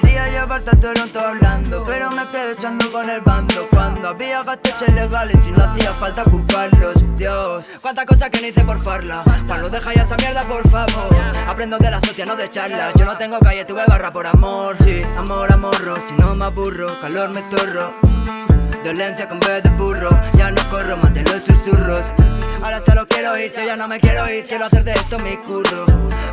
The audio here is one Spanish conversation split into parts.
Quería llevarte a Toronto hablando Pero me quedé echando con el bando. Cuando había gasteches legales y no hacía falta culparlos. Dios, cuántas cosas que no hice por farla. Cuando deja ya esa mierda por favor. Aprendo de las hostias, no de charlas. Yo no tengo calle, tuve barra por amor. Sí, amor, amorro, si no me aburro Calor me torro. Violencia con vez de burro. Ya no corro, más los susurros. Ahora te lo quiero ir, yo ya no me quiero ir. Quiero hacer de esto mi curro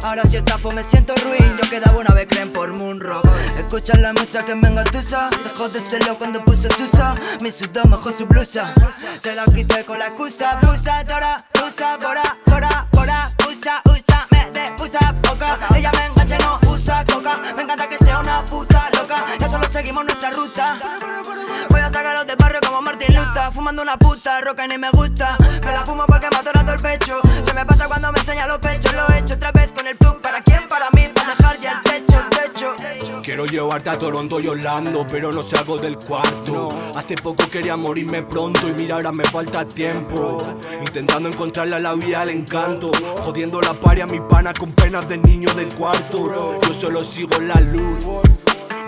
Ahora si estafo me siento ruin. Yo quedaba una vez creen por Moonrock Escucha la musa que me engatusa Dejó de serlo cuando puse tusa. Mi sudor mejor su blusa. Se la quité con la excusa. Busa, dora, usa, bora, bora, bora. Usa, usa, me depusa poca. Ella me engancha, no usa coca. Me encanta que sea una puta loca. Ya solo seguimos nuestra ruta. Voy a sacarlos de barrio como Martin Luta Fumando una puta, roca ni me gusta. Me la fumo porque me atora todo el pecho. Se me pasa cuando me enseña los pechos Quiero llevarte a Toronto y Orlando, pero no salgo del cuarto. Hace poco quería morirme pronto y mira ahora me falta tiempo. Intentando encontrarle a la vida el encanto Jodiendo la paria a mi pana con penas de niño del cuarto. Yo solo sigo la luz.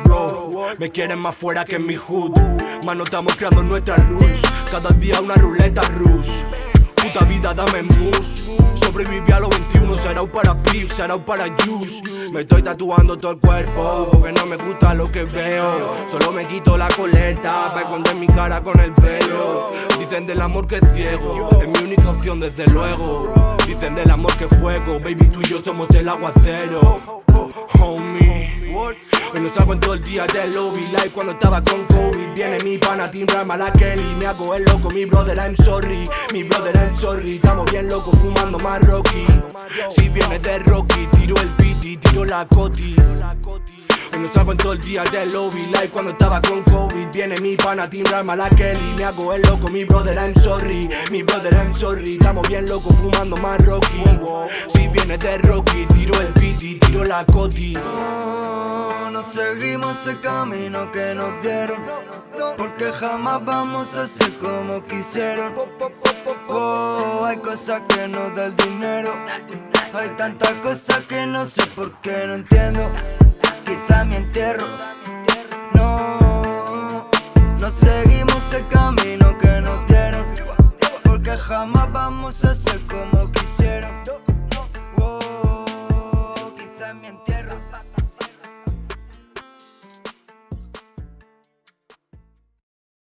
Bro, me quieren más fuera que en mi hood. Mano, estamos creando nuestras rules Cada día una ruleta rush Puta vida, dame mus Sobreviví a los 21, será un para beef, será un para juice. Me estoy tatuando todo el cuerpo Porque no me gusta lo que veo. Solo me quito la coleta Para esconder mi cara con el pelo. Dicen del amor que es ciego Es mi única opción desde luego. Dicen del amor que es fuego Baby, tú y yo somos el aguacero. Homie No salgo en todo el día del lobby Like cuando estaba con COVID. Viene mi pana Team Rama la Kelly. Me hago el loco, mi brother I'm sorry. Mi brother I'm sorry. Estamos bien locos fumando más Rocky. Si viene de Rocky Tiro el y tiro la coti Hoy no salgo en todo el día del lobby. Like cuando estaba con COVID Viene mi pana Team Rama la Kelly. Me hago el loco, mi brother I'm sorry. Mi brother I'm sorry. Estamos bien locos fumando más Rocky. Si viene de Rocky Tiro el y tiro la coti. No, no seguimos el camino que nos dieron Porque jamás vamos a ser como quisieron. Oh, hay cosas que nos da el dinero Hay tantas cosas que no sé por qué no entiendo quizá mi entierro. No, no seguimos el camino que nos dieron. Porque jamás vamos a ser como quisieron. Oh, quizá mi entierro.